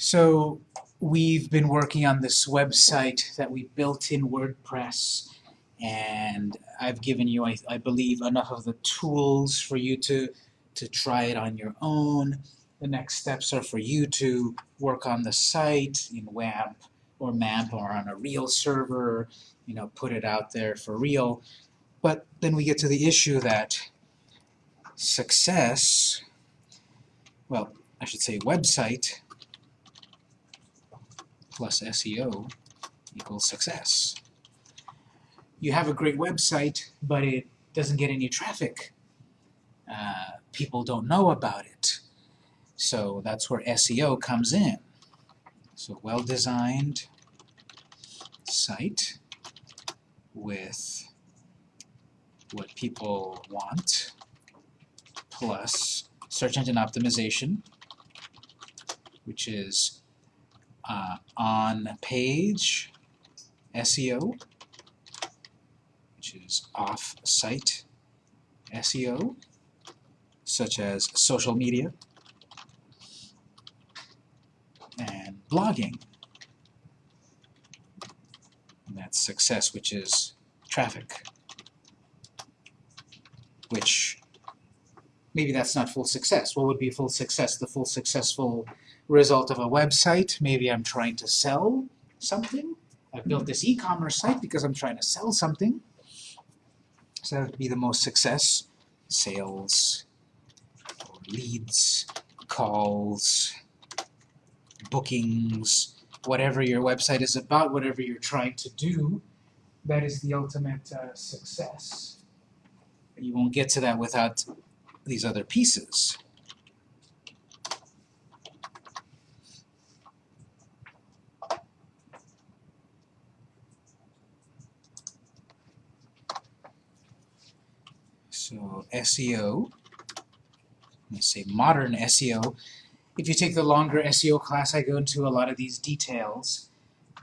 So we've been working on this website that we built in WordPress and I've given you, I, I believe, enough of the tools for you to, to try it on your own. The next steps are for you to work on the site in WAMP or MAMP or on a real server, you know, put it out there for real. But then we get to the issue that success, well, I should say website plus SEO equals success. You have a great website, but it doesn't get any traffic. Uh, people don't know about it. So that's where SEO comes in. So well-designed site with what people want plus search engine optimization, which is uh, on-page SEO, which is off-site SEO, such as social media and blogging. And that's success, which is traffic, which maybe that's not full success. What would be full success? The full successful result of a website. Maybe I'm trying to sell something. I've built this e-commerce site because I'm trying to sell something. So that would be the most success. Sales, leads, calls, bookings, whatever your website is about, whatever you're trying to do, that is the ultimate uh, success. You won't get to that without these other pieces. SEO, let's say modern SEO. If you take the longer SEO class, I go into a lot of these details.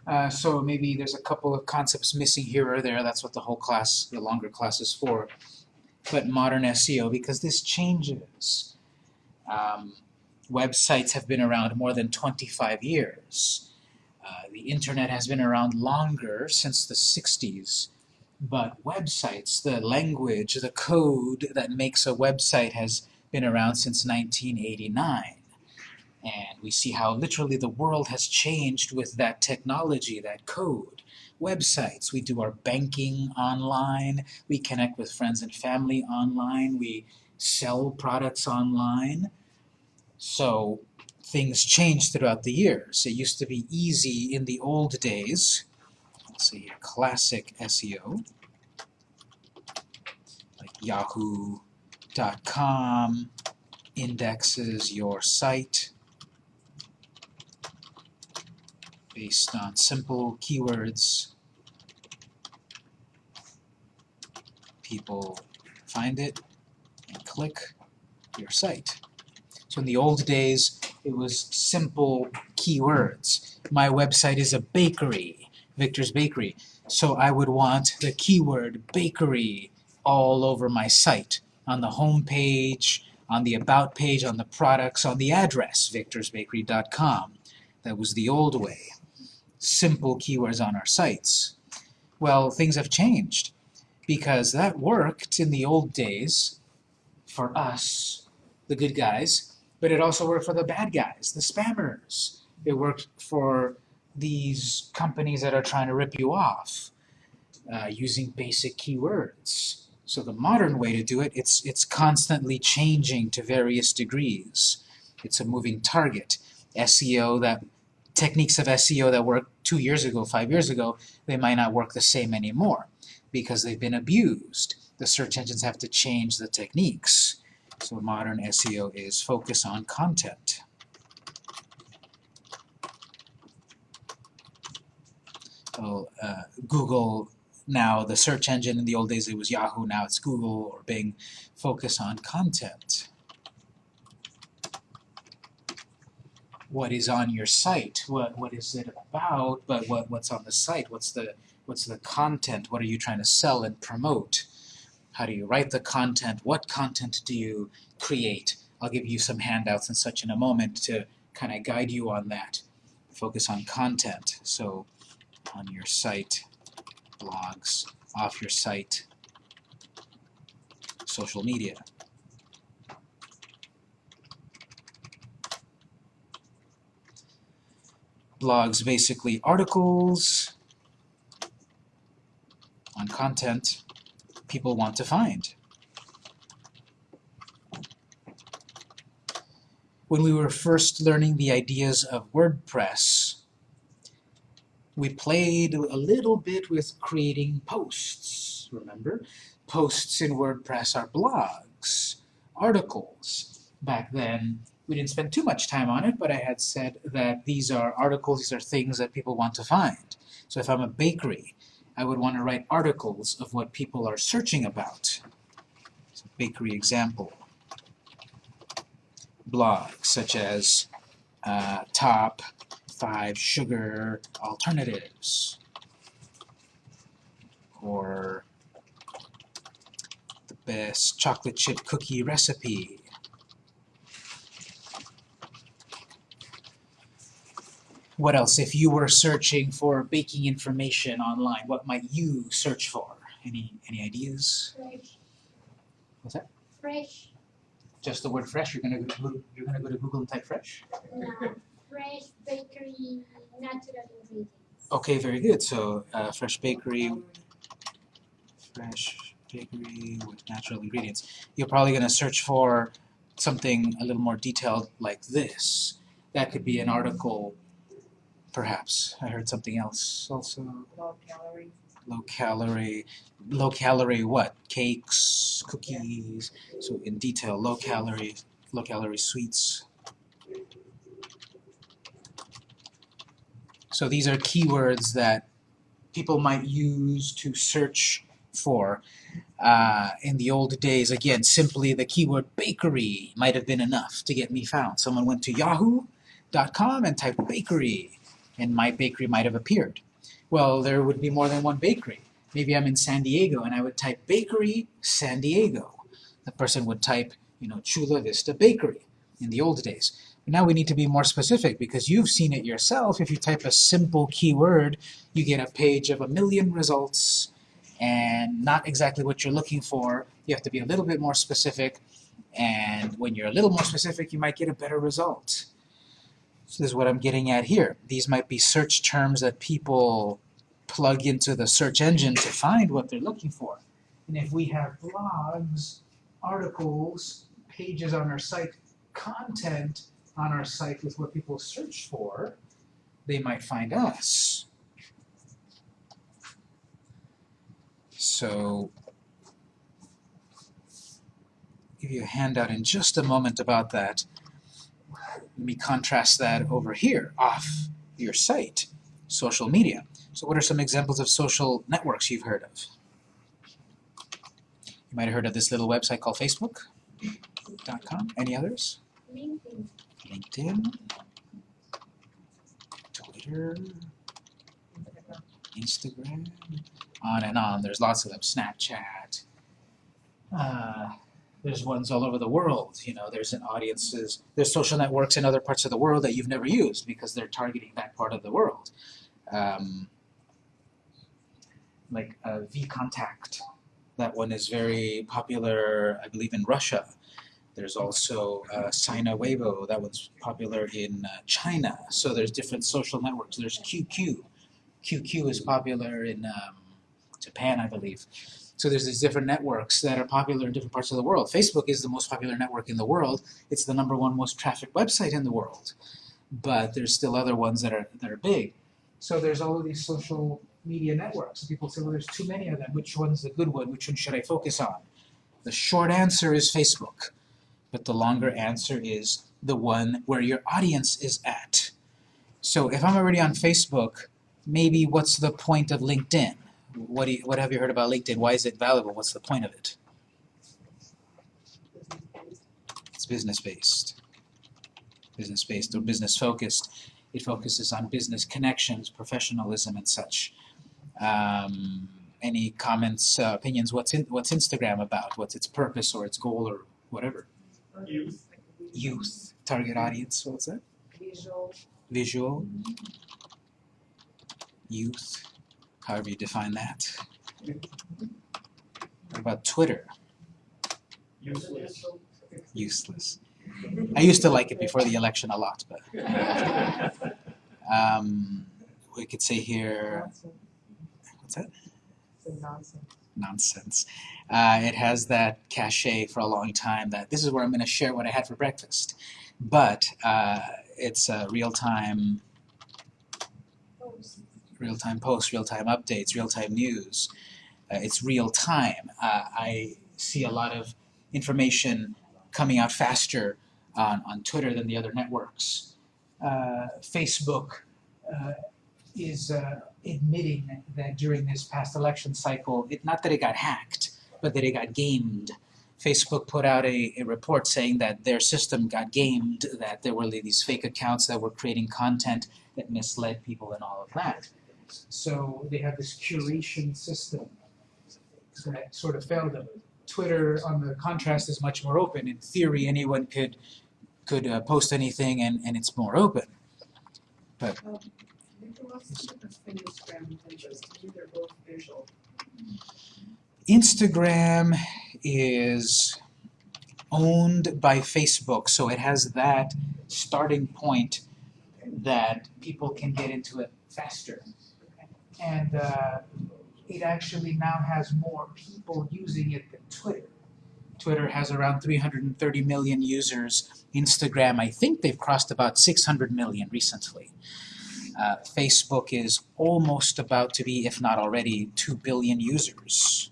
Uh, so maybe there's a couple of concepts missing here or there. That's what the whole class, the longer class is for. But modern SEO, because this changes. Um, websites have been around more than 25 years. Uh, the internet has been around longer, since the 60s. But websites, the language, the code that makes a website has been around since 1989. And we see how literally the world has changed with that technology, that code. Websites, we do our banking online, we connect with friends and family online, we sell products online. So things change throughout the years. It used to be easy in the old days. Let's see classic SEO, like yahoo.com indexes your site based on simple keywords. People find it and click your site. So in the old days, it was simple keywords. My website is a bakery, Victor's Bakery. So I would want the keyword bakery all over my site, on the home page, on the about page, on the products, on the address, victorsbakery.com. That was the old way simple keywords on our sites. Well, things have changed because that worked in the old days for us, the good guys, but it also worked for the bad guys, the spammers. It worked for these companies that are trying to rip you off uh, using basic keywords. So the modern way to do it, it's, it's constantly changing to various degrees. It's a moving target. SEO that techniques of SEO that worked two years ago, five years ago, they might not work the same anymore because they've been abused. The search engines have to change the techniques. So modern SEO is focus on content. So uh, Google now, the search engine in the old days it was Yahoo, now it's Google or Bing, focus on content. what is on your site, what what is it about, but what what's on the site, what's the what's the content, what are you trying to sell and promote? How do you write the content? What content do you create? I'll give you some handouts and such in a moment to kind of guide you on that. Focus on content. So on your site, blogs, off your site, social media. Blogs, basically articles on content people want to find. When we were first learning the ideas of WordPress, we played a little bit with creating posts, remember? Posts in WordPress are blogs, articles. Back then, we didn't spend too much time on it, but I had said that these are articles, these are things that people want to find. So if I'm a bakery, I would want to write articles of what people are searching about. So bakery example. Blogs such as uh, top five sugar alternatives or the best chocolate chip cookie recipe What else? If you were searching for baking information online, what might you search for? Any any ideas? Fresh. What's that? Fresh. Just the word fresh. You're gonna go to, you're gonna go to Google and type fresh. No. Fresh bakery natural ingredients. Okay, very good. So uh, fresh bakery, fresh bakery with natural ingredients. You're probably gonna search for something a little more detailed like this. That could be an article, perhaps. I heard something else also. low calorie. low calorie, low calorie what? Cakes, cookies, so in detail, low calorie, low calorie sweets. So these are keywords that people might use to search for. Uh, in the old days, again, simply the keyword bakery might have been enough to get me found. Someone went to yahoo.com and typed bakery, and my bakery might have appeared. Well, there would be more than one bakery. Maybe I'm in San Diego and I would type bakery San Diego. The person would type, you know, Chula Vista Bakery in the old days. Now we need to be more specific because you've seen it yourself. If you type a simple keyword, you get a page of a million results and not exactly what you're looking for. You have to be a little bit more specific and when you're a little more specific, you might get a better result. So this is what I'm getting at here. These might be search terms that people plug into the search engine to find what they're looking for. And if we have blogs, articles, pages on our site, content on our site with what people search for, they might find us. So, give you a handout in just a moment about that. Let me contrast that over here, off your site, social media. So what are some examples of social networks you've heard of? You might have heard of this little website called Facebook.com. Any others? LinkedIn. LinkedIn, Twitter, Instagram, on and on. There's lots of them. Snapchat. Uh, there's ones all over the world. You know, there's an audiences. There's social networks in other parts of the world that you've never used because they're targeting that part of the world. Um, like uh, VKontakte. That one is very popular, I believe, in Russia. There's also uh, Sina Weibo. That one's popular in uh, China. So there's different social networks. There's QQ. QQ is popular in um, Japan, I believe. So there's these different networks that are popular in different parts of the world. Facebook is the most popular network in the world. It's the number one most trafficked website in the world. But there's still other ones that are that are big. So there's all of these social media networks. People say, well, there's too many of them. Which one's the good one? Which one should I focus on? The short answer is Facebook. But the longer answer is the one where your audience is at. So if I'm already on Facebook, maybe what's the point of LinkedIn? What, do you, what have you heard about LinkedIn? Why is it valuable? What's the point of it? It's business-based. Business-based or business-focused. It focuses on business connections, professionalism, and such. Um, any comments, uh, opinions? What's in, what's Instagram about? What's its purpose or its goal or whatever? Youth. Youth, target audience. What's that? Visual, visual, youth, however you define that. What about Twitter? Useless. Useless. I used to like it before the election a lot, but um, we could say here, what's that? nonsense. Nonsense. Uh, it has that cachet for a long time that this is where I'm going to share what I had for breakfast. But uh, it's a real-time real-time posts, real-time updates, real-time news. Uh, it's real time. Uh, I see a lot of information coming out faster on, on Twitter than the other networks. Uh, Facebook uh, is admitting that during this past election cycle, it, not that it got hacked, but that it got gamed. Facebook put out a, a report saying that their system got gamed, that there were these fake accounts that were creating content that misled people and all of that. So they have this curation system that sort of failed them. Twitter, on the contrast, is much more open. In theory, anyone could could uh, post anything, and, and it's more open. Victor, Instagram is owned by Facebook, so it has that starting point that people can get into it faster. And uh, it actually now has more people using it than Twitter. Twitter has around 330 million users. Instagram, I think they've crossed about 600 million recently. Uh, Facebook is almost about to be, if not already, 2 billion users.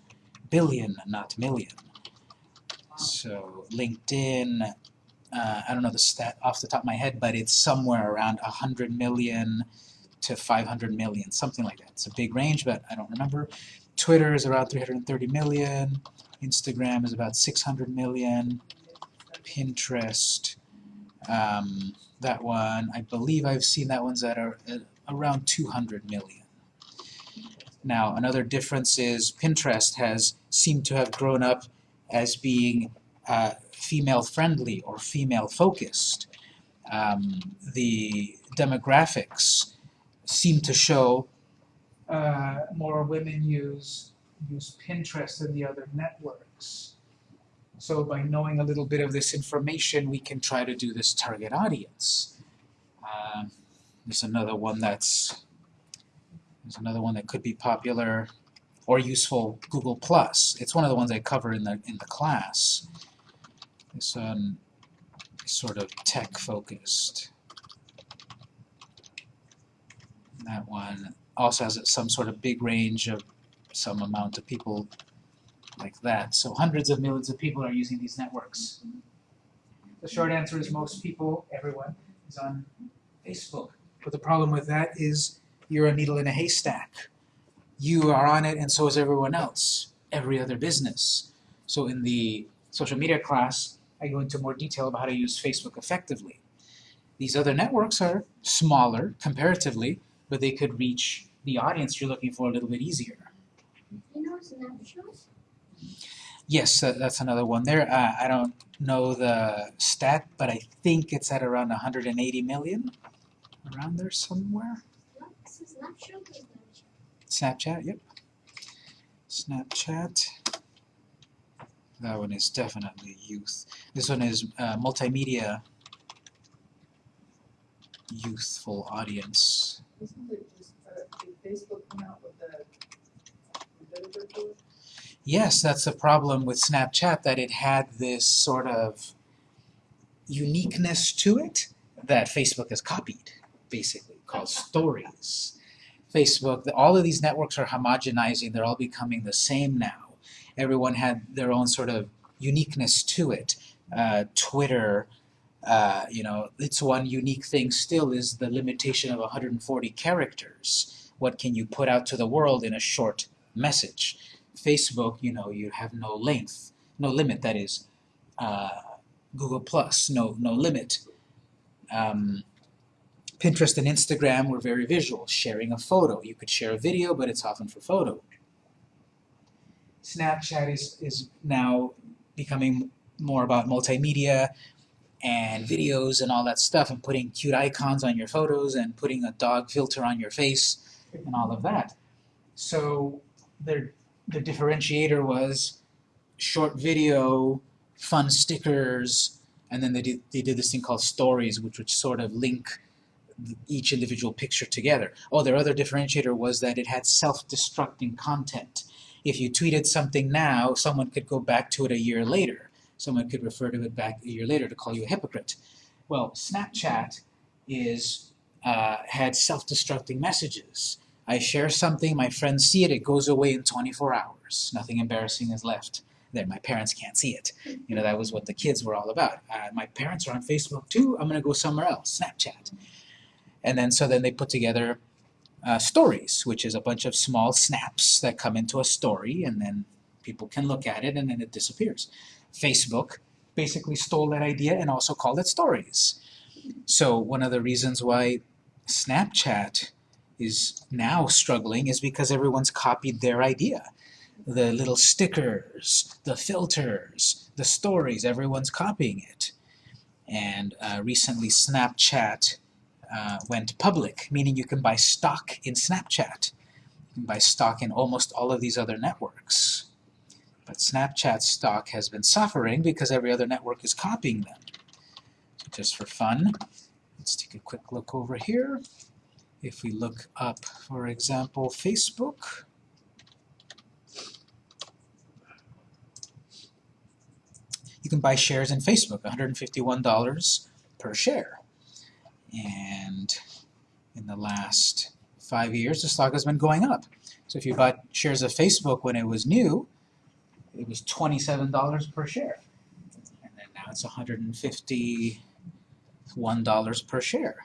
Billion, not million. So LinkedIn, uh, I don't know the stat off the top of my head, but it's somewhere around 100 million to 500 million, something like that. It's a big range, but I don't remember. Twitter is around 330 million. Instagram is about 600 million. Pinterest, um, that one, I believe I've seen that one's at a, at around 200 million. Now, another difference is Pinterest has seemed to have grown up as being uh, female-friendly or female-focused. Um, the demographics seem to show uh, more women use use Pinterest than the other networks. So by knowing a little bit of this information, we can try to do this target audience. Um, there's another one that's there's another one that could be popular or useful. Google Plus. It's one of the ones I cover in the in the class. This is sort of tech focused. That one also has some sort of big range of some amount of people like that. So hundreds of millions of people are using these networks. The short answer is most people, everyone, is on Facebook. But the problem with that is you're a needle in a haystack. You are on it and so is everyone else, every other business. So in the social media class, I go into more detail about how to use Facebook effectively. These other networks are smaller comparatively, but they could reach the audience you're looking for a little bit easier. You know Snapchat? Yes, that, that's another one there. Uh, I don't know the stat, but I think it's at around 180 million, around there somewhere. Snapchat, yep. Snapchat. That one is definitely youth. This one is uh, multimedia youthful audience. Yes, that's the problem with Snapchat, that it had this sort of uniqueness to it that Facebook has copied, basically, called stories. Facebook, all of these networks are homogenizing, they're all becoming the same now. Everyone had their own sort of uniqueness to it. Uh, Twitter, uh, you know, its one unique thing still is the limitation of 140 characters. What can you put out to the world in a short message? Facebook, you know, you have no length, no limit. That is, uh, Google Plus, no no limit. Um, Pinterest and Instagram were very visual, sharing a photo. You could share a video, but it's often for photo. Snapchat is is now becoming more about multimedia, and videos and all that stuff and putting cute icons on your photos and putting a dog filter on your face and all of that. So their the differentiator was short video, fun stickers, and then they did they did this thing called stories, which would sort of link each individual picture together. Oh, their other differentiator was that it had self-destructing content. If you tweeted something now, someone could go back to it a year later. Someone could refer to it back a year later to call you a hypocrite. Well, Snapchat is uh, had self-destructing messages. I share something, my friends see it, it goes away in 24 hours. Nothing embarrassing is left there. My parents can't see it. You know, that was what the kids were all about. Uh, my parents are on Facebook too, I'm going to go somewhere else, Snapchat. And then, so then they put together uh, stories, which is a bunch of small snaps that come into a story, and then people can look at it, and then it disappears. Facebook basically stole that idea and also called it stories. So one of the reasons why Snapchat is now struggling is because everyone's copied their idea. The little stickers, the filters, the stories, everyone's copying it. And uh, recently Snapchat uh, went public, meaning you can buy stock in Snapchat. You can buy stock in almost all of these other networks. But Snapchat stock has been suffering because every other network is copying them. So just for fun, let's take a quick look over here. If we look up, for example, Facebook, you can buy shares in Facebook, $151 per share. And in the last five years, the stock has been going up. So if you bought shares of Facebook when it was new, it was $27 per share. And then now it's $151 per share.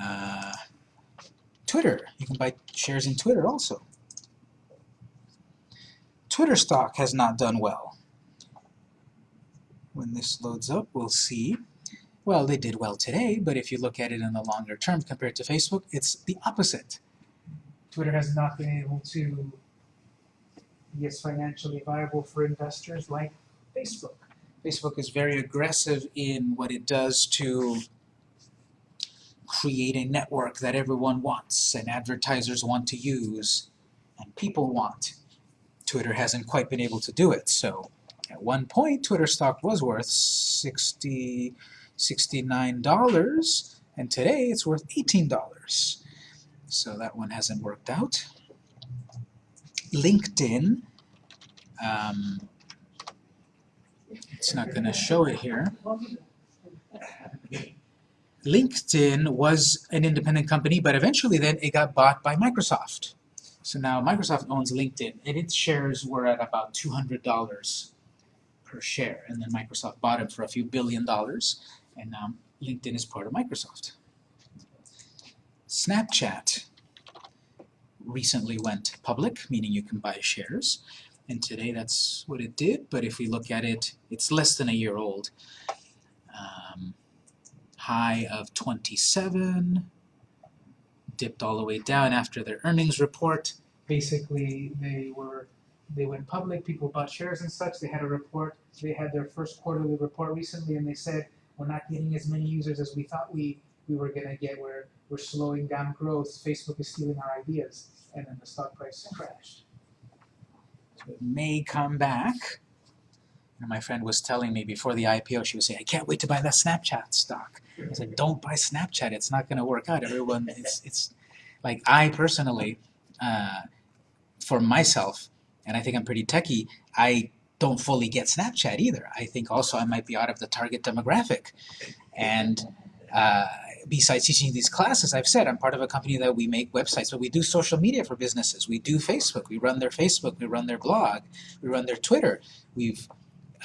Uh, Twitter, you can buy shares in Twitter also. Twitter stock has not done well. When this loads up, we'll see. Well, they did well today, but if you look at it in the longer term compared to Facebook, it's the opposite. Twitter has not been able to be as financially viable for investors like Facebook. Facebook is very aggressive in what it does to create a network that everyone wants and advertisers want to use and people want. Twitter hasn't quite been able to do it. So at one point, Twitter stock was worth 60 $69, and today it's worth $18. So that one hasn't worked out. LinkedIn, um, it's not going to show it here. LinkedIn was an independent company, but eventually then it got bought by Microsoft. So now Microsoft owns LinkedIn, and its shares were at about $200 per share, and then Microsoft bought it for a few billion dollars, and now LinkedIn is part of Microsoft. Snapchat recently went public, meaning you can buy shares, and today that's what it did, but if we look at it, it's less than a year old. Um, high of 27, dipped all the way down after their earnings report. Basically, they were they went public, people bought shares and such, they had a report, they had their first quarterly report recently and they said, we're not getting as many users as we thought we, we were gonna get, we're, we're slowing down growth, Facebook is stealing our ideas, and then the stock price crashed. So it may come back. And my friend was telling me before the IPO, she was saying, I can't wait to buy that Snapchat stock. I said, don't buy Snapchat, it's not gonna work out. Everyone, it's, it's, like I personally, uh, for myself, and I think I'm pretty techie, I don't fully get Snapchat either. I think also I might be out of the target demographic. And uh, besides teaching these classes, I've said I'm part of a company that we make websites, but we do social media for businesses. We do Facebook, we run their Facebook, we run their blog, we run their Twitter. We've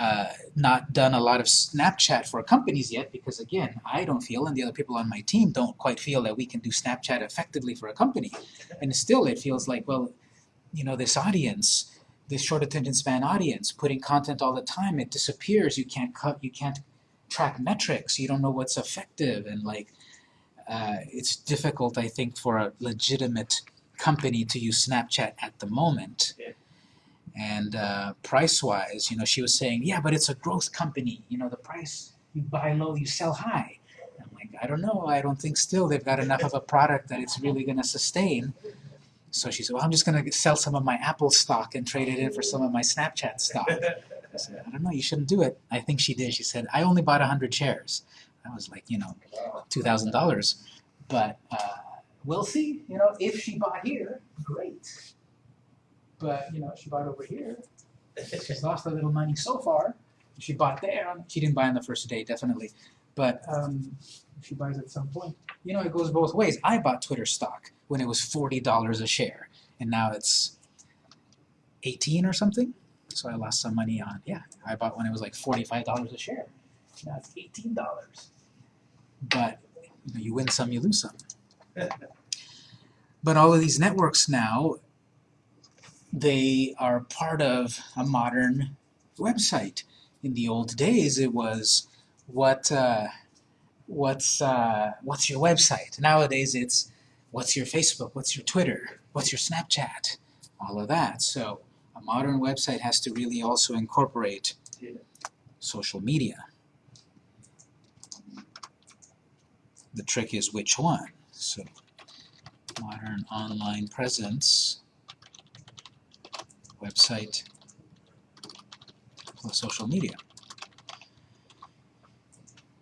uh, not done a lot of Snapchat for companies yet because again, I don't feel and the other people on my team don't quite feel that we can do Snapchat effectively for a company. And still it feels like, well, you know, this audience, this short attention span audience, putting content all the time, it disappears. You can't cut, you can't track metrics. You don't know what's effective, and like, uh, it's difficult, I think, for a legitimate company to use Snapchat at the moment. And uh, price-wise, you know, she was saying, yeah, but it's a growth company. You know, the price you buy low, you sell high. I'm like, I don't know. I don't think still they've got enough of a product that it's really going to sustain. So she said, well, I'm just going to sell some of my Apple stock and trade it in for some of my Snapchat stock. I said, I don't know, you shouldn't do it. I think she did. She said, I only bought 100 shares. That was like, you know, $2,000. But uh, we'll see. You know, if she bought here, great. But, you know, she bought over here. She's lost a little money so far. She bought there. She didn't buy on the first day, definitely. But um, she buys at some point. You know, it goes both ways. I bought Twitter stock when it was $40 a share. And now it's 18 or something. So I lost some money on, yeah, I bought when it was like $45 a share. Now it's $18. But you, know, you win some, you lose some. But all of these networks now, they are part of a modern website. In the old days, it was what uh, what's uh, what's your website. Nowadays, it's what's your Facebook, what's your Twitter, what's your Snapchat, all of that. So a modern website has to really also incorporate social media. The trick is which one. So modern online presence, website plus social media.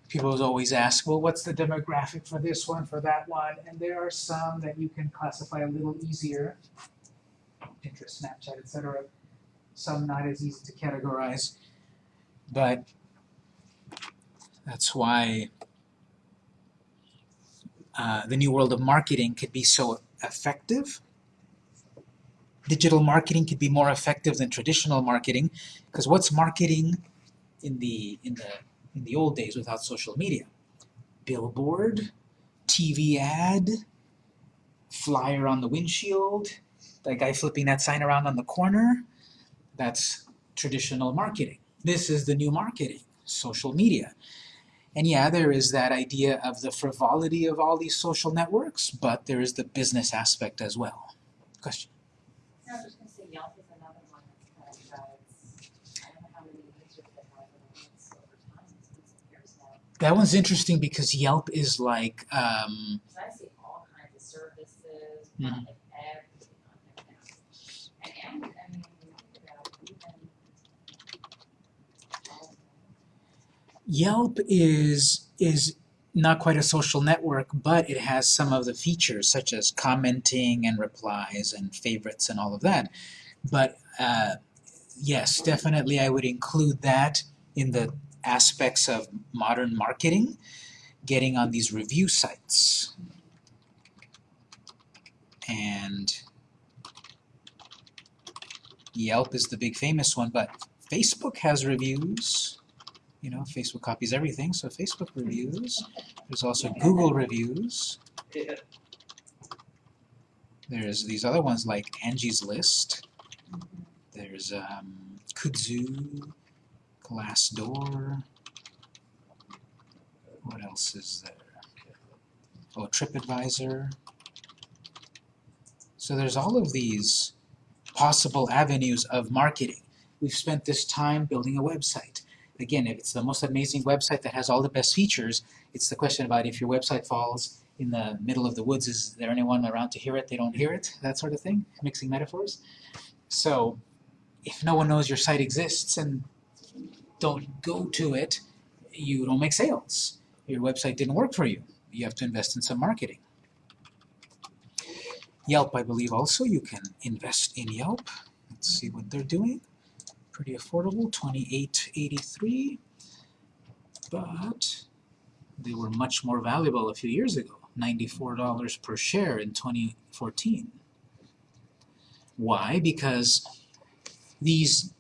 People always ask, well, what's the demographic for this one, for that one? And there are some that you can classify a little easier. Pinterest, Snapchat, etc. Some not as easy to categorize. But that's why uh, the new world of marketing could be so effective. Digital marketing could be more effective than traditional marketing, because what's marketing in the in the in the old days without social media? Billboard, TV ad, flyer on the windshield, that guy flipping that sign around on the corner. That's traditional marketing. This is the new marketing, social media. And yeah, there is that idea of the frivolity of all these social networks, but there is the business aspect as well. Question? No, I was just gonna say Yelp is another one that's kind of, uh, it's, I don't know how many users they have, but it's over time, it's been some years now. That one's interesting because Yelp is like, um, I see all kinds of services, Mhm. like everything on there now. And, and, I mean, when you think about it, even. Yelp is is not quite a social network, but it has some of the features such as commenting and replies and favorites and all of that. But uh, yes, definitely I would include that in the aspects of modern marketing, getting on these review sites. And Yelp is the big famous one, but Facebook has reviews. You know, Facebook copies everything, so Facebook reviews. There's also Google reviews. There's these other ones like Angie's List. There's um, Kudzu, Glassdoor. What else is there? Oh, TripAdvisor. So there's all of these possible avenues of marketing. We've spent this time building a website. Again, if it's the most amazing website that has all the best features, it's the question about if your website falls in the middle of the woods, is there anyone around to hear it? They don't hear it, that sort of thing, mixing metaphors. So if no one knows your site exists and don't go to it, you don't make sales. Your website didn't work for you. You have to invest in some marketing. Yelp, I believe also you can invest in Yelp. Let's see what they're doing. Pretty affordable, twenty-eight eighty-three. But they were much more valuable a few years ago, ninety-four dollars per share in twenty fourteen. Why? Because these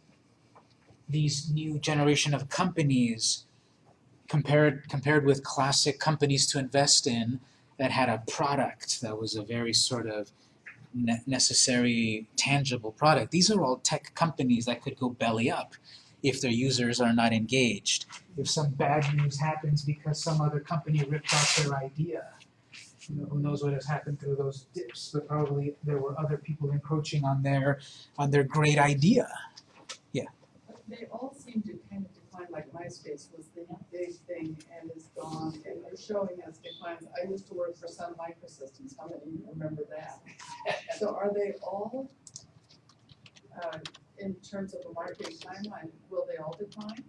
these new generation of companies compared compared with classic companies to invest in that had a product that was a very sort of ne- necessary tangible product these are all tech companies that could go belly up if their users are not engaged if some bad news happens because some other company ripped off their idea you know, who knows what has happened through those dips, but probably there were other people encroaching on their, on their great idea. But They all seem to kind of decline, like MySpace was the big thing and is gone, and they're showing us declines. I used to work for Sun Microsystems, how many of you remember that? So are they all, uh, in terms of a marketing timeline, will they all decline?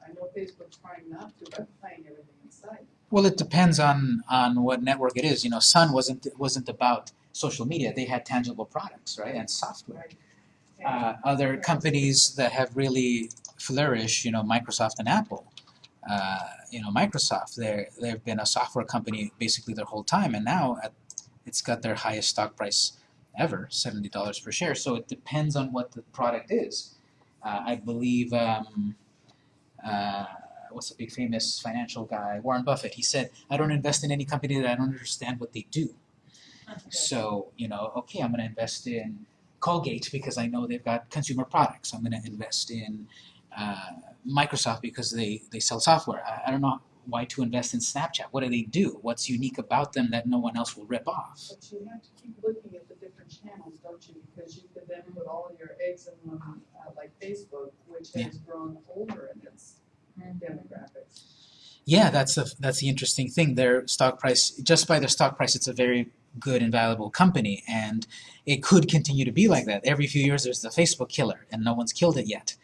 I know Facebook's trying not to, but playing everything in sight. Well, it depends on, on what network it is, you know, Sun wasn't, wasn't about social media, they had tangible products, right, and software. uh, other companies that have really flourished, you know, Microsoft and Apple. Uh, you know, Microsoft, they're, they've been a software company basically their whole time, and now at, it's got their highest stock price ever, seventy dollars per share. So it depends on what the product is. Uh, I believe, um, uh, what's the big famous financial guy, Warren Buffett? He said, "I don't invest in any company that I don't understand what they do." So, you know, okay, I'm going to invest in Colgate because I know they've got consumer products. I'm going to invest in uh, Microsoft because they, they sell software. I, I don't know why to invest in Snapchat. What do they do? What's unique about them that no one else will rip off? But you have to keep looking at channels, don't you? Because you could then put all your eggs in one, uh, like Facebook, which Yeah. has grown older in its demographics. Yeah, that's the that's the interesting thing. Their stock price, just by their stock price, it's a very good and valuable company, and it could continue to be like that. Every few years, there's the Facebook killer, and no one's killed it yet.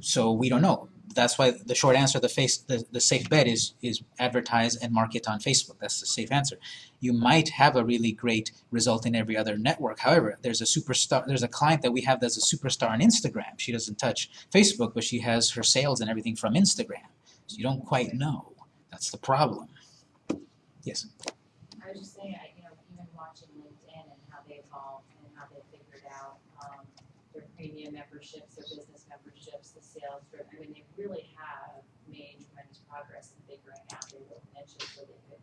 So we don't know. That's why the short answer, the face, the, the safe bet is is advertise and market on Facebook. That's the safe answer. You might have a really great result in every other network. However, there's a superstar. There's a client that we have that's a superstar on Instagram. She doesn't touch Facebook, but she has her sales and everything from Instagram. So you don't quite know. That's the problem. Yes. I was just saying, I, know, even watching LinkedIn and how they evolved and how they figured out, um, their premium memberships, their business sales I mean, they really have made tremendous progress in figuring out their little niches where they could,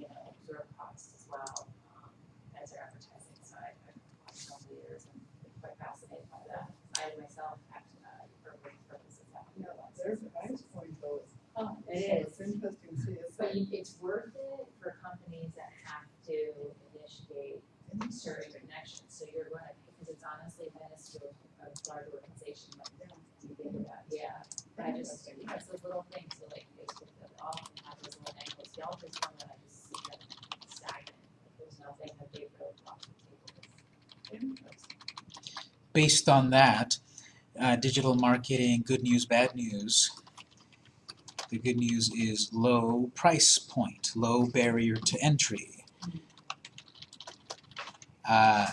you know, absorb costs as well, um, as their advertising side. I've watched over the years and been quite fascinated by that. I myself have, uh, for purposes, have to Yeah, realize. their price point though is Oh, So it It's interesting to see, But you, it's worth it for companies that have to initiate certain connections, so you're gonna, because it's honestly minuscule, a large organization, like, yeah. I just, little like, that have those little angles, Yelp is one that I just see them stagnant, there's nothing that they really to. Based on that, uh, digital marketing, good news, bad news. The good news is low price point, low barrier to entry. Uh,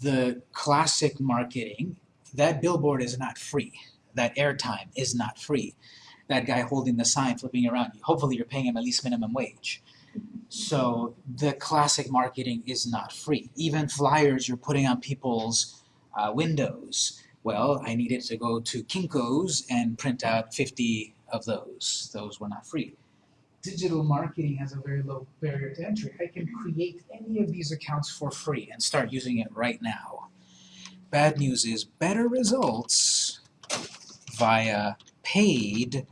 the classic marketing, that billboard is not free. That airtime is not free. That guy holding the sign flipping around, hopefully you're paying him at least minimum wage. So the classic marketing is not free. Even flyers you're putting on people's uh, windows. Well, I needed to go to Kinko's and print out 50 of those. Those were not free. Digital marketing has a very low barrier to entry. I can create any of these accounts for free and start using it right now. Bad news is better results via paid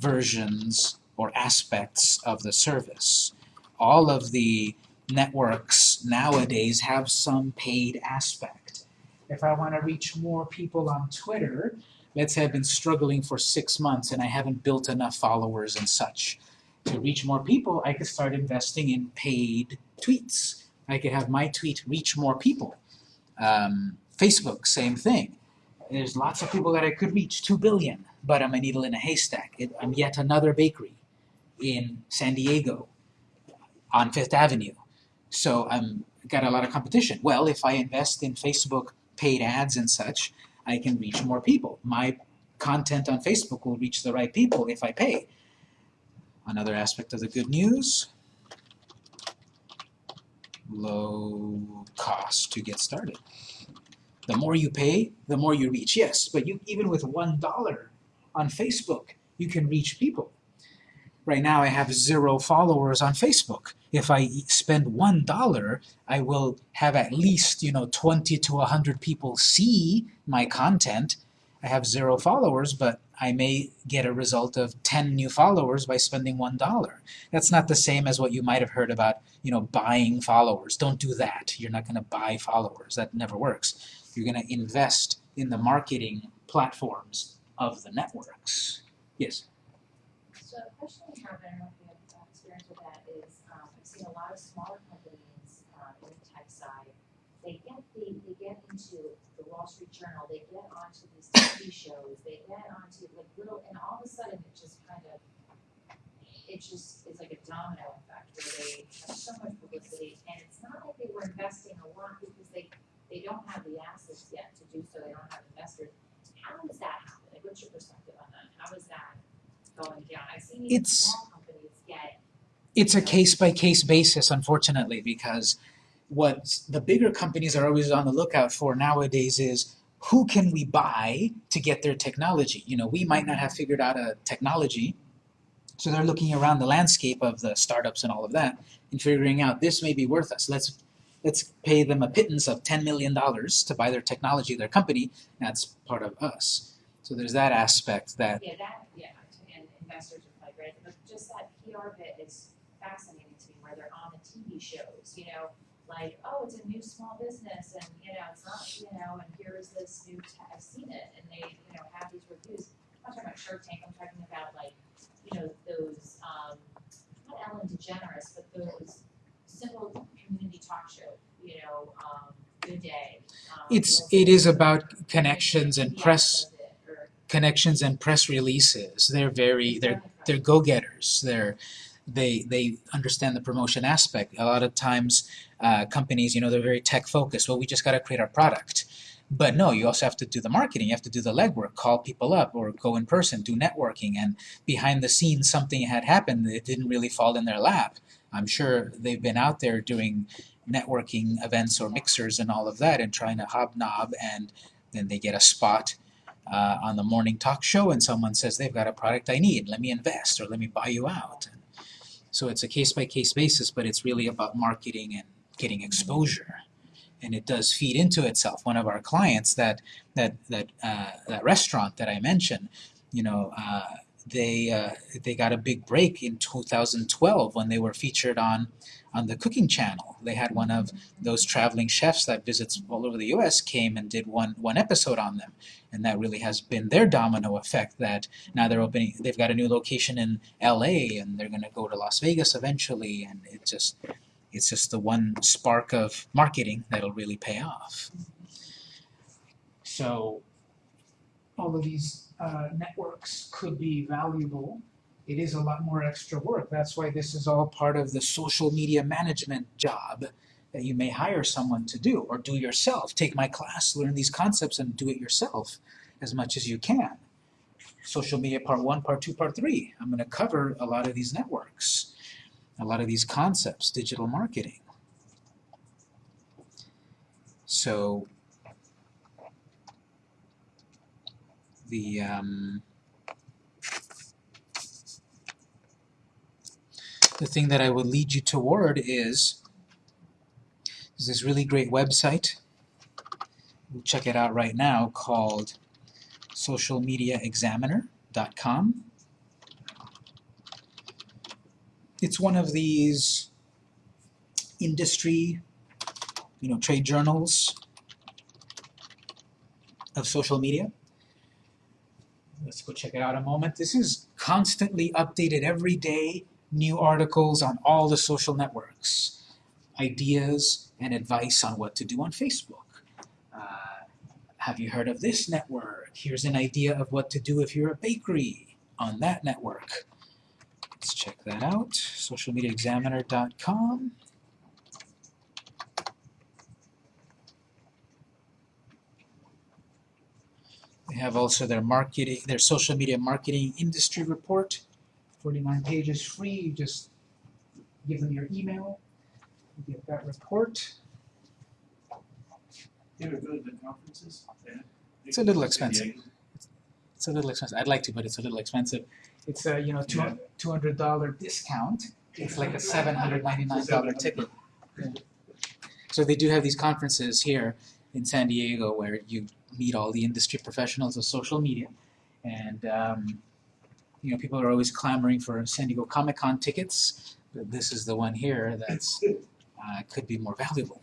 versions or aspects of the service. All of the networks nowadays have some paid aspect. If I want to reach more people on Twitter, let's say I've been struggling for six months and I haven't built enough followers and such. To reach more people, I could start investing in paid tweets. I could have my tweet reach more people. Um, Facebook, same thing. There's lots of people that I could reach, 2 billion, but I'm a needle in a haystack. It, I'm yet another bakery in San Diego on Fifth Avenue. So I'm got a lot of competition. Well, if I invest in Facebook paid ads and such, I can reach more people. My content on Facebook will reach the right people if I pay. Another aspect of the good news, low cost to get started. The more you pay, the more you reach. Yes, but you even with one dollar on Facebook, you can reach people. Right now I have zero followers on Facebook. If I spend one dollar, I will have at least, you know, 20 to 100 people see my content I have zero followers, but I may get a result of 10 new followers by spending $1. That's not the same as what you might have heard about, you know, buying followers. Don't do that. You're not going to buy followers. That never works. You're going to invest in the marketing platforms of the networks. Yes. So a question we have, I don't know if you have uh, experience with that, is, um, I've seen a lot of smaller companies, uh, in the tech side. They get the, they get into the Wall Street Journal, they get onto these TV shows, they get onto like little, and all of a sudden it just kind of, it just, it's like a domino effect where they have so much publicity, and it's not like they were investing a lot because they, they don't have the assets yet to do so, they don't have investors. How does that happen? Like, what's your perspective on that? How is that going down? I've seen even It's- small companies get, It's a case by case basis, unfortunately, because what the bigger companies are always on the lookout for nowadays is who can we buy to get their technology? You know, we might not have figured out a technology, so they're looking around the landscape of the startups and all of that and figuring out this may be worth us. Let's let's pay them a pittance of ten million dollars to buy their technology, their company. That's part of us. So there's that aspect that yeah, that, yeah, and investors are like, right, but just that PR bit is fascinating to me, where they're on the TV shows, you know, like, oh, it's a new small business, and, you know, it's not, you know, and here's this new tech, I've seen it, and they, you know, have these reviews. I'm not talking about Shark Tank, I'm talking about like, you know, those, um, not Ellen DeGeneres, but those simple community talk show, you know, um, Good Day. um, It's- it is about connections and press- does it, or- connections and press releases. They're very they're they're go-getters. They're they they understand the promotion aspect. A lot of times, uh, companies, you know, they're very tech focused. Well, we just got to create our product. But no, you also have to do the marketing. You have to do the legwork, call people up, or go in person, do networking. And behind the scenes, something had happened that didn't really fall in their lap. I'm sure they've been out there doing networking events or mixers and all of that, and trying to hobnob, and then they get a spot uh, on the morning talk show and someone says they've got a product I need, let me invest or let me buy you out. So it's a case by case basis, but it's really about marketing and getting exposure. And it does feed into itself. One of our clients, that that that uh, that restaurant that I mentioned, you know, uh, they uh, they got a big break in 2012 when they were featured on on the Cooking Channel. They had one of those traveling chefs that visits all over the U.S. came and did one one episode on them and that really has been their domino effect that now they're opening they've got a new location in LA and they're going to go to Las Vegas eventually and it just it's just the one spark of marketing that'll really pay off so all of these uh, networks could be valuable it is a lot more extra work that's why this is all part of the social media management job that you may hire someone to do or do yourself. Take my class, learn these concepts, and do it yourself as much as you can. Social media part one, part two, part three. I'm going to cover a lot of these networks, a lot of these concepts, digital marketing. So, the um, the thing that I would lead you toward is there's this really great website. We'll check it out right now called socialmediaexaminer.com. It's one of these industry, you know, trade journals of social media. Let's go check it out a moment. This is constantly updated every day, new articles on all the social networks ideas and advice on what to do on Facebook. Uh, have you heard of this network? Here's an idea of what to do if you're a bakery on that network. Let's check that out, socialmediaexaminer.com. have also their marketing, their social media marketing industry report, 49 pages free. You just give them your email, you get that report. You ever go to the conferences? Yeah. It's a little expensive. It's a little expensive. I'd like to, but it's a little expensive. It's a you know two two hundred dollar discount. It's like a seven hundred ninety nine dollar ticket. Yeah. So they do have these conferences here in San Diego where you meet all the industry professionals of social media, and um, you know people are always clamoring for San Diego Comic Con tickets, but this is the one here that's uh, could be more valuable.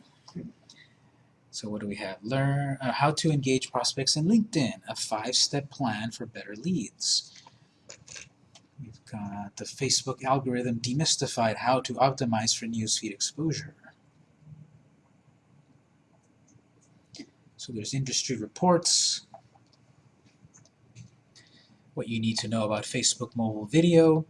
So what do we have? Learn uh, how to engage prospects in LinkedIn, a five-step plan for better leads. We've got the Facebook algorithm demystified, how to optimize for newsfeed exposure. So there's industry reports, what you need to know about Facebook mobile video.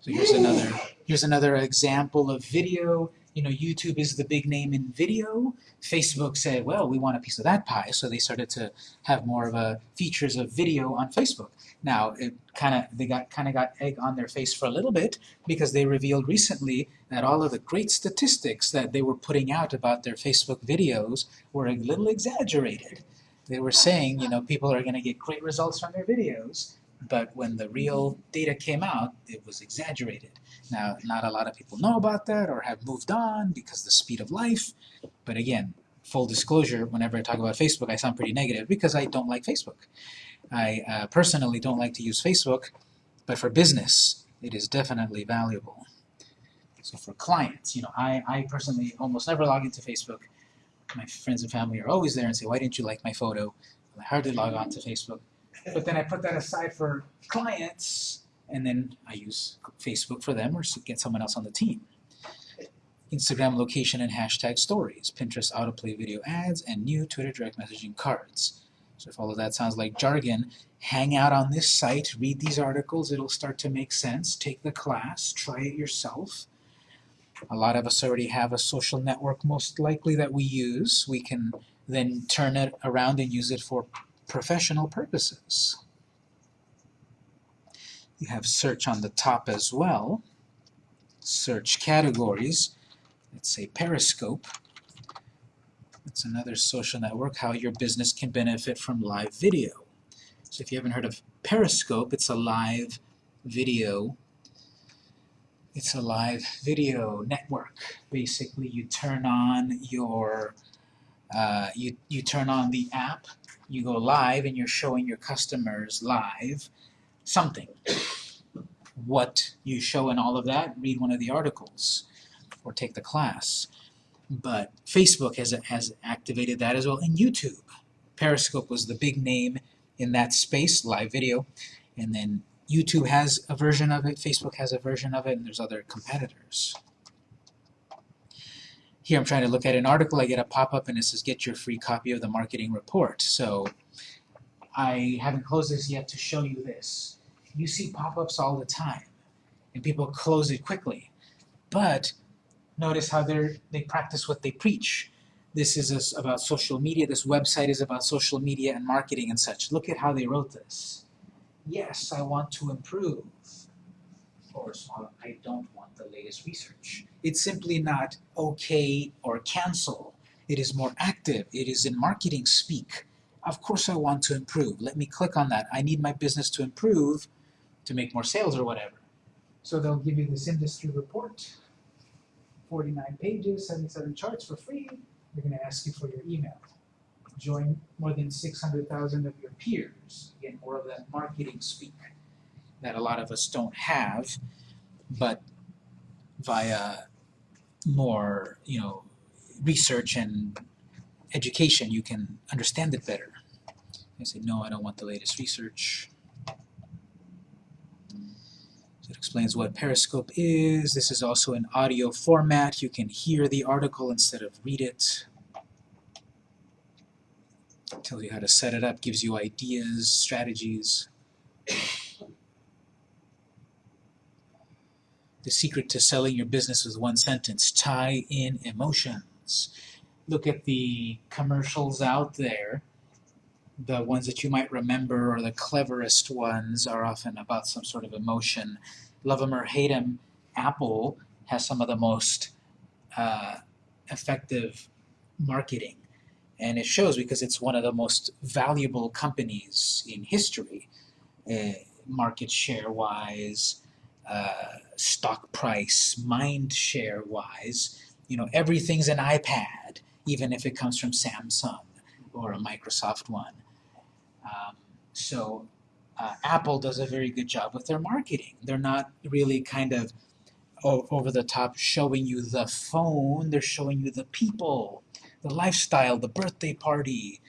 So here's another here's another example of video. You know, YouTube is the big name in video. Facebook said, well, we want a piece of that pie, so they started to have more of a features of video on Facebook. Now, it kind of they got kind of got egg on their face for a little bit because they revealed recently that all of the great statistics that they were putting out about their Facebook videos were a little exaggerated. They were saying, you know, people are going to get great results from their videos, but when the real data came out, it was exaggerated. Now, not a lot of people know about that or have moved on because the speed of life. But again, full disclosure, whenever I talk about Facebook, I sound pretty negative because I don't like Facebook. I uh, personally don't like to use Facebook, but for business, it is definitely valuable. So for clients, you know, I, I personally almost never log into Facebook. My friends and family are always there and say, why didn't you like my photo? I hardly log on to Facebook. But then I put that aside for clients, and then I use Facebook for them or get someone else on the team. Instagram location and hashtag stories, Pinterest autoplay video ads, and new Twitter direct messaging cards. So if all of that sounds like jargon, hang out on this site, read these articles, it'll start to make sense. Take the class, try it yourself. A lot of us already have a social network most likely that we use. We can then turn it around and use it for professional purposes. You have search on the top as well. Search categories. Let's say Periscope. It's another social network, how your business can benefit from live video. So if you haven't heard of Periscope, it's a live video it's a live video network. Basically, you turn on your uh, you, you turn on the app, you go live, and you're showing your customers live something. What you show in all of that, read one of the articles or take the class. But Facebook has, has activated that as well, and YouTube. Periscope was the big name in that space, live video, and then YouTube has a version of it, Facebook has a version of it, and there's other competitors. Here I'm trying to look at an article, I get a pop-up and it says get your free copy of the marketing report. So I haven't closed this yet to show you this. You see pop-ups all the time, and people close it quickly. But notice how they they practice what they preach. This is about social media, this website is about social media and marketing and such. Look at how they wrote this yes, I want to improve. Or small, uh, I don't want the latest research. It's simply not okay or cancel. It is more active. It is in marketing speak. Of course I want to improve. Let me click on that. I need my business to improve to make more sales or whatever. So they'll give you this industry report, 49 pages, 77 charts for free. They're going to ask you for your email join more than 600,000 of your peers. Again, more of that marketing speak that a lot of us don't have, but via more, you know, research and education, you can understand it better. I say, no, I don't want the latest research. It explains what Periscope is. This is also an audio format. You can hear the article instead of read it tells you how to set it up, gives you ideas, strategies. The secret to selling your business with one sentence, tie in emotions. Look at the commercials out there. The ones that you might remember or the cleverest ones are often about some sort of emotion. Love them or hate them, Apple has some of the most uh, effective marketing and it shows because it's one of the most valuable companies in history, uh, market share wise, uh, stock price, mind share wise. You know, everything's an iPad, even if it comes from Samsung or a Microsoft one. Um, so uh, Apple does a very good job with their marketing. They're not really kind of over the top showing you the phone, they're showing you the people, the lifestyle, the birthday party,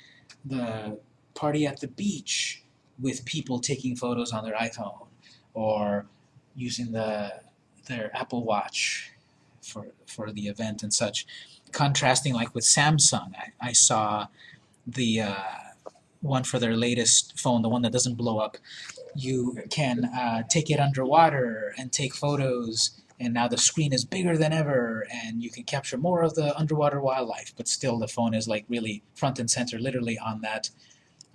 the party at the beach with people taking photos on their iPhone or using the their Apple Watch for for the event and such. Contrasting like with Samsung, I, I saw the uh, one for their latest phone, the one that doesn't blow up. You can uh, take it underwater and take photos, and now the screen is bigger than ever, and you can capture more of the underwater wildlife. But still, the phone is like really front and center, literally on that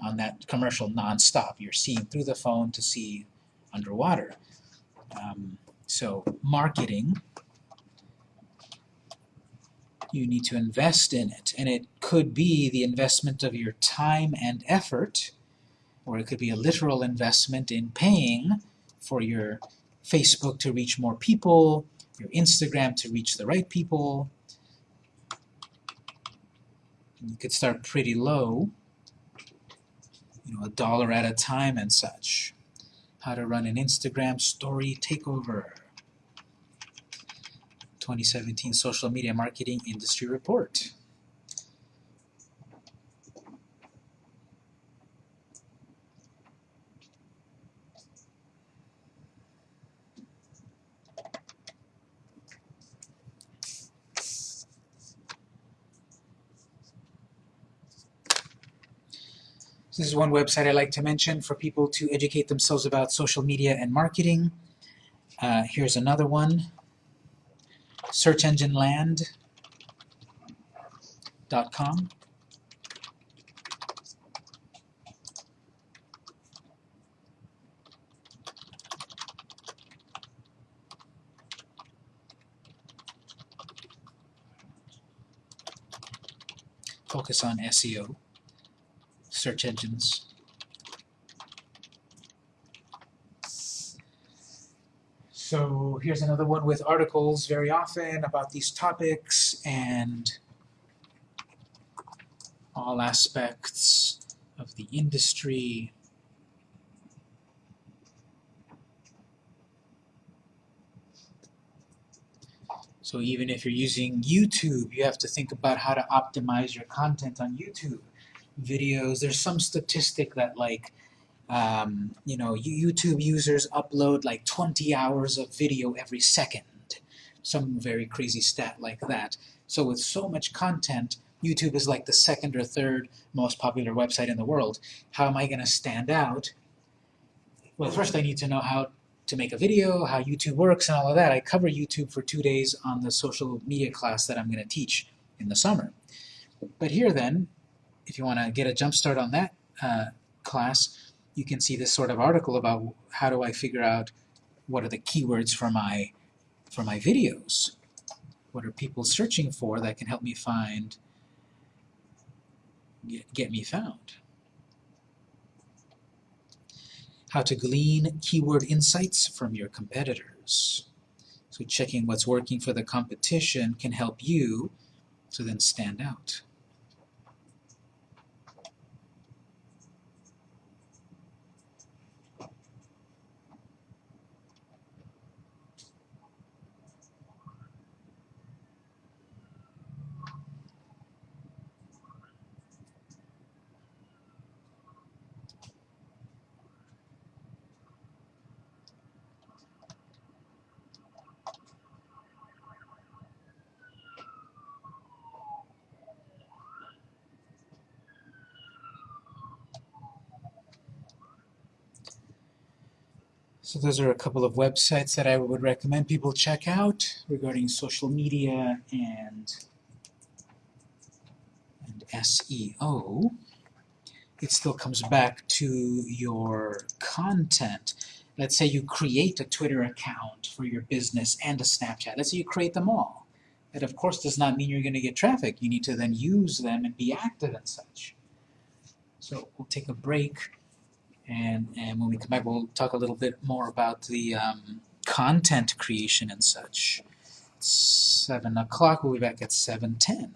on that commercial nonstop. You're seeing through the phone to see underwater. Um, so marketing you need to invest in it. And it could be the investment of your time and effort, or it could be a literal investment in paying for your Facebook to reach more people, your Instagram to reach the right people. And you could start pretty low, you know, a dollar at a time and such. How to run an Instagram story takeover. 2017 Social Media Marketing Industry Report. This is one website I like to mention for people to educate themselves about social media and marketing. Uh, here's another one searchengineland.com. Focus on SEO, search engines. So here's another one with articles very often about these topics and all aspects of the industry. So even if you're using YouTube, you have to think about how to optimize your content on YouTube. Videos, there's some statistic that like um, you know, YouTube users upload like 20 hours of video every second. Some very crazy stat like that. So with so much content, YouTube is like the second or third most popular website in the world. How am I going to stand out? Well, first I need to know how to make a video, how YouTube works and all of that. I cover YouTube for two days on the social media class that I'm going to teach in the summer. But here then, if you want to get a jump start on that uh, class, you can see this sort of article about how do I figure out what are the keywords for my for my videos. What are people searching for that can help me find get, get me found. How to glean keyword insights from your competitors. So checking what's working for the competition can help you to then stand out. So those are a couple of websites that I would recommend people check out regarding social media and, and SEO. It still comes back to your content. Let's say you create a Twitter account for your business and a Snapchat. Let's say you create them all. That of course does not mean you're going to get traffic. You need to then use them and be active and such. So we'll take a break. And, and when we come back, we'll talk a little bit more about the um, content creation and such. It's 7 o'clock, we'll be back at 7.10.